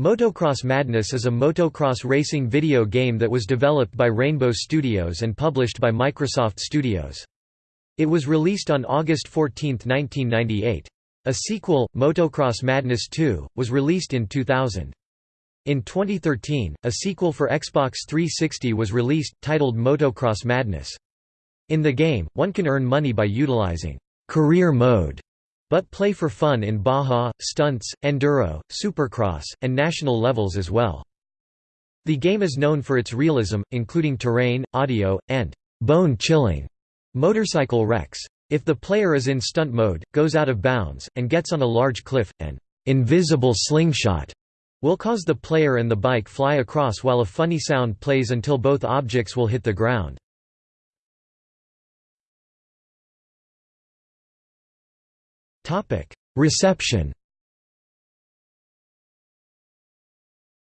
Motocross Madness is a motocross racing video game that was developed by Rainbow Studios and published by Microsoft Studios. It was released on August 14, 1998. A sequel, Motocross Madness 2, was released in 2000. In 2013, a sequel for Xbox 360 was released, titled Motocross Madness. In the game, one can earn money by utilizing «career mode» but play for fun in Baja, stunts, enduro, supercross, and national levels as well. The game is known for its realism, including terrain, audio, and bone-chilling motorcycle wrecks. If the player is in stunt mode, goes out of bounds, and gets on a large cliff, an invisible slingshot will cause the player and the bike fly across while a funny sound plays until both objects will hit the ground. Reception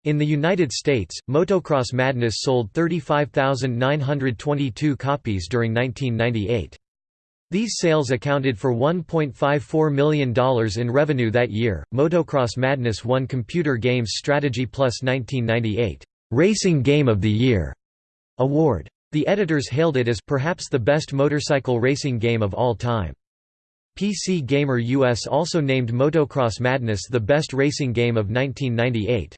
In the United States, Motocross Madness sold 35,922 copies during 1998. These sales accounted for $1.54 million in revenue that year. Motocross Madness won Computer Games Strategy Plus 1998 Racing Game of the Year award. The editors hailed it as perhaps the best motorcycle racing game of all time. PC Gamer US also named Motocross Madness the best racing game of 1998.